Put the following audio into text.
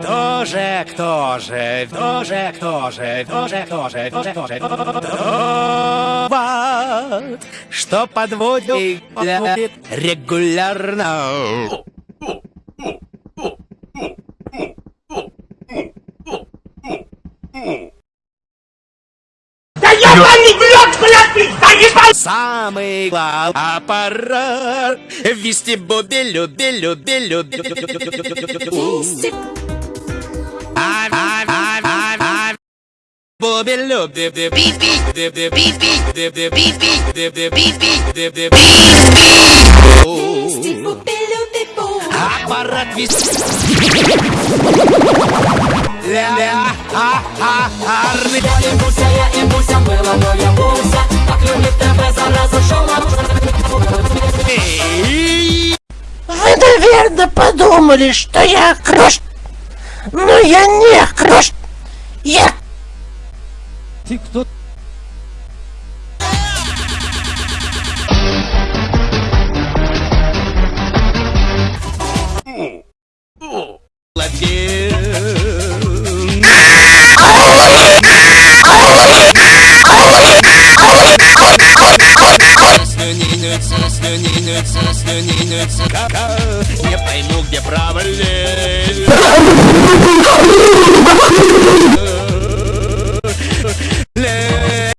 Кто же, кто же, кто же, кто же, кто же, кто же, кто же, кто же, что подводит регулярно. Да Самый главный аппарат Вести люби люби люби люби. Бобби любит Аппарат вести Ля-ля, а-а-а, арны подумали, что я крош... Но я не крош... Я... Ты кто? Не пойму, где право лезть.